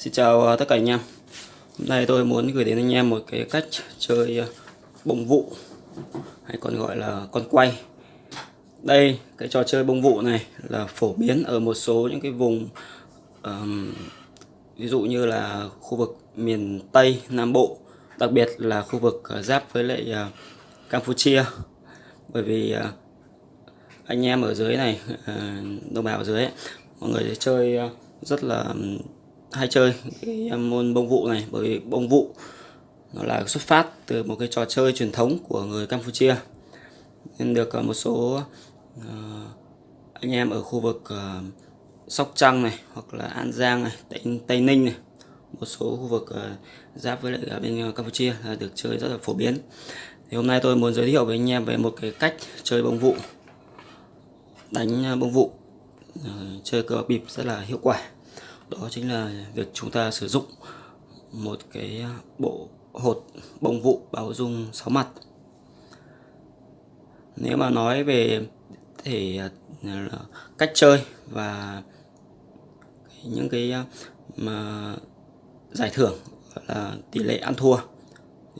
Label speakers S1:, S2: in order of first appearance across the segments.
S1: Xin chào à, tất cả anh em. Hôm nay tôi muốn gửi đến anh em một cái cách chơi à, bông vụ hay còn gọi là con quay. Đây cái trò chơi bông vụ này là phổ biến ở một số những cái vùng um, ví dụ như là khu vực miền Tây Nam Bộ đặc biệt là khu vực à, giáp với lại uh, Campuchia. Bởi vì uh, anh em ở dưới này uh, đồng bào ở dưới ấy, mọi người chơi rất là hay chơi cái môn bông vụ này bởi vì bông vụ nó là xuất phát từ một cái trò chơi truyền thống của người Campuchia. Nên được ờ, một số ờ, anh em ở khu vực ờ, Sóc Trăng này hoặc là An Giang này Tây, Tây Ninh này một số khu vực giáp với lại bên Campuchia là được chơi rất là phổ biến. Thì hôm nay tôi muốn giới thiệu với anh em về một cái cách chơi bông vụ đánh bông vụ chơi cờ bịp rất là hiệu quả đó chính là việc chúng ta sử dụng một cái bộ hột bông vụ báo dung 6 mặt. Nếu mà nói về thể à, cách chơi và những cái à, mà giải thưởng là tỷ lệ ăn thua,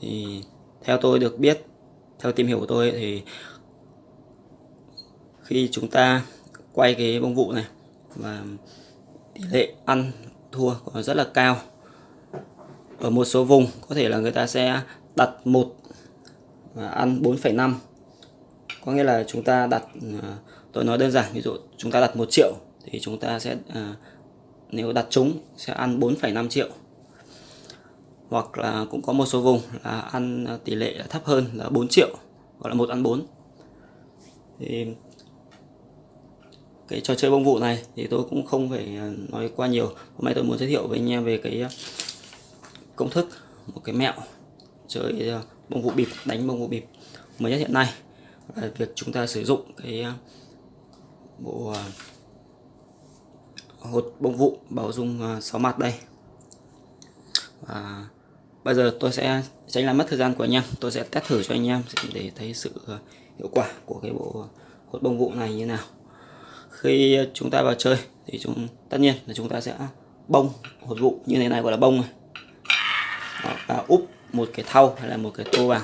S1: thì theo tôi được biết, theo tìm hiểu của tôi thì khi chúng ta quay cái bông vụ này và tỷ lệ ăn thua còn rất là cao. Ở một số vùng có thể là người ta sẽ đặt một và ăn 4,5 có nghĩa là chúng ta đặt à, tôi nói đơn giản ví dụ chúng ta đặt 1 triệu thì chúng ta sẽ à, nếu đặt trúng sẽ ăn 4,5 triệu. Hoặc là cũng có một số vùng là ăn à, tỷ lệ thấp hơn là 4 triệu gọi là một ăn 4 thì cái trò chơi bông vụ này thì tôi cũng không phải à, nói qua nhiều. Hôm nay tôi muốn giới thiệu với anh em về cái à, công thức một cái mẹo chơi à, bông vụ bịp, đánh bông vụ bịp mới nhất hiện nay. Là việc chúng ta sử dụng cái bộ hột bông vụ bảo dung 6 mặt đây. Và bây giờ tôi sẽ tránh làm mất thời gian của anh em. Tôi sẽ test thử cho anh em để thấy sự hiệu quả của cái bộ hột bông vụ này như nào khi chúng ta vào chơi thì chúng tất nhiên là chúng ta sẽ bông hột vụ như thế này gọi là bông này. Đó, và úp một cái thau hay là một cái tô vào.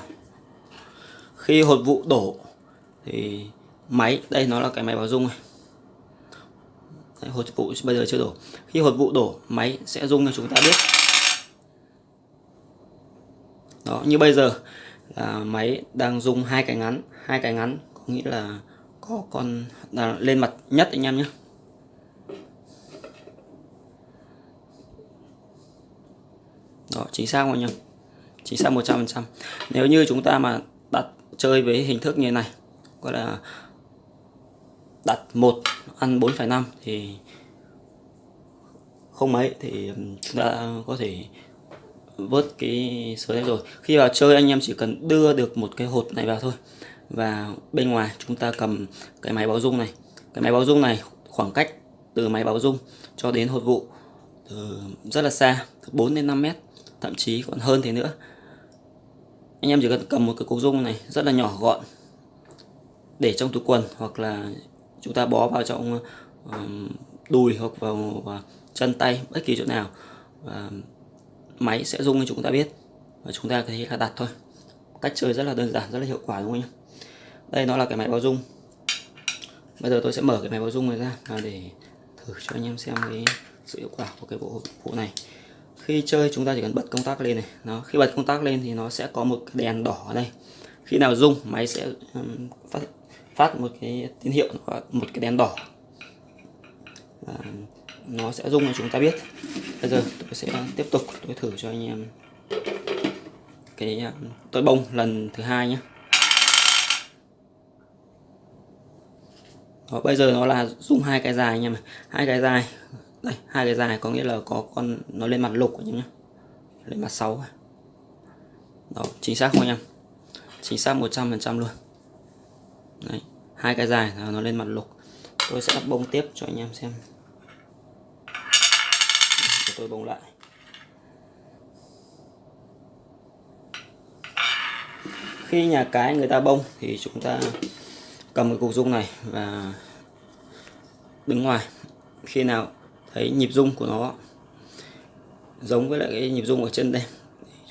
S1: Khi hột vụ đổ thì máy đây nó là cái máy báo rung này. Đấy, hột vụ bây giờ chưa đổ. Khi hột vụ đổ máy sẽ rung cho chúng ta biết. Đó như bây giờ là máy đang rung hai cái ngắn. Hai cái ngắn có nghĩa là có con là lên mặt nhất anh em nhé. Đó chính xác anh em? Chính xác 100% nếu như chúng ta mà đặt chơi với hình thức như này gọi là đặt một ăn 4,5 thì không mấy thì chúng ta có thể vớt cái số đấy rồi. Khi vào chơi anh em chỉ cần đưa được một cái hột này vào thôi và bên ngoài chúng ta cầm cái máy báo rung này. Cái máy báo rung này khoảng cách từ máy báo rung cho đến hột vụ từ rất là xa 4 đến 5 mét thậm chí còn hơn thế nữa. Anh em chỉ cần cầm một cái cục rung này rất là nhỏ gọn để trong túi quần hoặc là chúng ta bó vào trong đùi hoặc vào, vào chân tay bất kỳ chỗ nào. Và máy sẽ rung cho chúng ta biết và chúng ta có thể là đặt thôi. Cách chơi rất là đơn giản rất là hiệu quả đúng không anh đây nó là cái máy báo dung. bây giờ tôi sẽ mở cái máy báo dung này ra và để thử cho anh em xem cái sự hiệu quả của cái bộ phụ này. Khi chơi chúng ta chỉ cần bật công tắc lên này. Nó khi bật công tắc lên thì nó sẽ có một cái đèn đỏ ở đây. Khi nào rung máy sẽ um, phát phát một cái tín hiệu một cái đèn đỏ. Và nó sẽ rung cho chúng ta biết. Bây giờ tôi sẽ tiếp tục tôi thử cho anh em cái tôi bông lần thứ hai nhé Đó, bây giờ nó là dùng hai cái dài nha hai cái dài. Đây hai cái dài có nghĩa là có con nó lên mặt lục nhé lên mặt 6 đó chính xác không anh em? Chính xác 100% luôn. Đấy, hai cái dài nó lên mặt lục. Tôi sẽ bông tiếp cho anh em xem. Để tôi bông lại. Khi nhà cái người ta bông thì chúng ta cầm cái cục dung này và đứng ngoài. Khi nào thấy nhịp rung của nó giống với lại cái nhịp rung ở chân đây,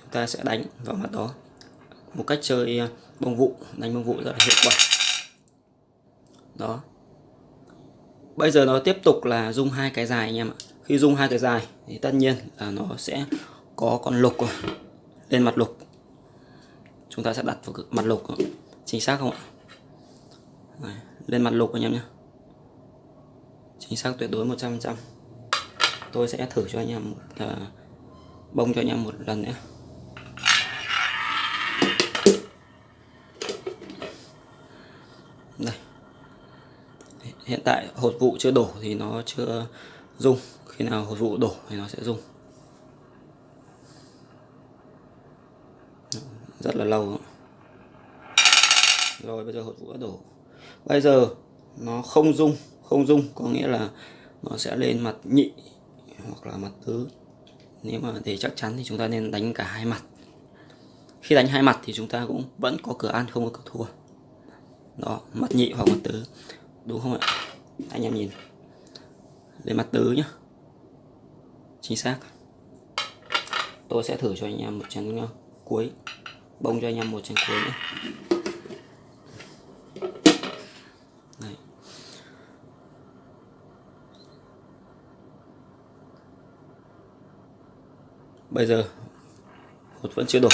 S1: chúng ta sẽ đánh vào mặt đó. Một cách chơi à, bông vụ, đánh bông vụ rất là hiệu quả. Đó. Bây giờ nó tiếp tục là rung hai cái dài anh em ạ. Khi rung hai cái dài thì tất nhiên là nó sẽ có con lục rồi, lên mặt lục. Chúng ta sẽ đặt vào mặt lục chính xác không ạ? Đấy, lên mặt lục anh em nhé. Chính xác tuyệt đối 100% tôi sẽ thử cho anh em một uh, bông cho anh em một lần nữa đây hiện tại hột vụ chưa đổ thì nó chưa rung. Khi nào hột vụ đổ thì nó sẽ rung. Rất là lâu. Rồi bây giờ hột vụ đã đổ bây giờ nó không dung không dung có nghĩa là nó sẽ lên mặt nhị hoặc là mặt tứ. Nếu mà để chắc chắn thì chúng ta nên đánh cả hai mặt. Khi đánh hai mặt thì chúng ta cũng vẫn có cửa ăn, không có cửa thua. Đó, mặt nhị hoặc mặt tứ. Đúng không ạ? Anh em nhìn. Lên mặt tứ nhá. Chính xác. Tôi sẽ thử cho anh em một chén ờ, cuối. Bông cho anh em một chén cuối nữa bây giờ hột vẫn chưa đổ.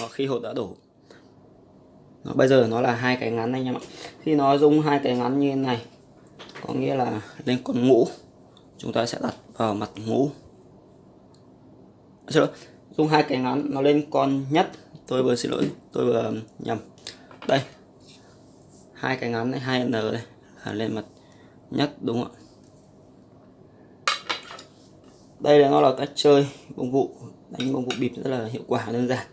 S1: Nó khi hột đã đổ. Nó bây giờ nó là hai cái ngắn anh em ạ. Khi nó dùng hai cái ngắn như thế này có nghĩa là lên con ngũ. Chúng ta sẽ đặt vào mặt ngũ. À, chưa, dùng hai cái ngắn nó lên con nhất. Tôi vừa xin lỗi tôi vừa um, nhầm. Đây hai cái ngắn này hai n đây là lên mặt nhất đúng không ạ? Đây là nó là cách chơi bông vụ, đánh bông vụ bịp rất là hiệu quả, đơn giản.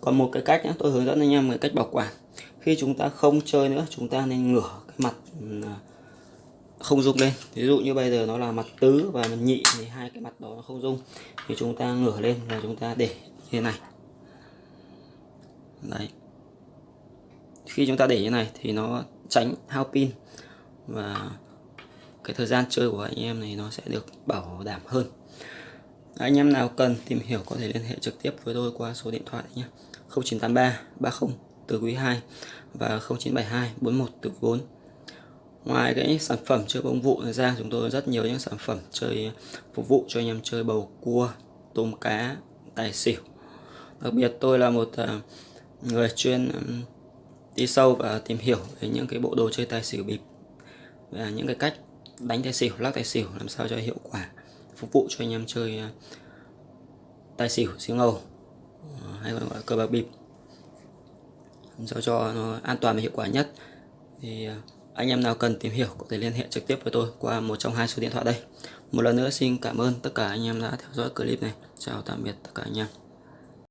S1: Còn một cái cách nhé tôi hướng dẫn anh em về cách bảo quản. Khi chúng ta không chơi nữa, chúng ta nên ngửa cái mặt à, không rung lên. Ví dụ như bây giờ nó là mặt tứ và mặt nhị, thì hai cái mặt đó nó không rung. Thì chúng ta ngửa lên và chúng ta để như thế này. Đấy. Khi chúng ta để như này thì nó tránh hao pin và cái thời gian chơi của anh em này nó sẽ được bảo đảm hơn anh em nào cần tìm hiểu có thể liên hệ trực tiếp với tôi qua số điện thoại nhé. 0983 30 từ quý 2 và 0972 41 từ quý 4 ngoài cái sản phẩm chơi bông vụ ra, chúng tôi rất nhiều những sản phẩm chơi phục vụ cho anh em chơi bầu cua, tôm cá, tài xỉu. Đặc biệt tôi là một à, người chuyên đi sâu và tìm hiểu về những cái bộ đồ chơi tài xỉu bịp và những cái cách đánh tài xỉu, lắc tài xỉu làm sao cho hiệu quả phục vụ cho anh em chơi à, tài xỉu xỉu ngầu à, hay còn gọi là cờ bạc bịp. Sao cho nó an toàn và hiệu quả nhất. Thì à, anh em nào cần tìm hiểu có thể liên hệ trực tiếp với tôi qua một trong hai số điện thoại đây. Một lần nữa, xin cảm ơn tất cả anh em đã theo dõi clip này. Chào tạm biệt tất cả anh em.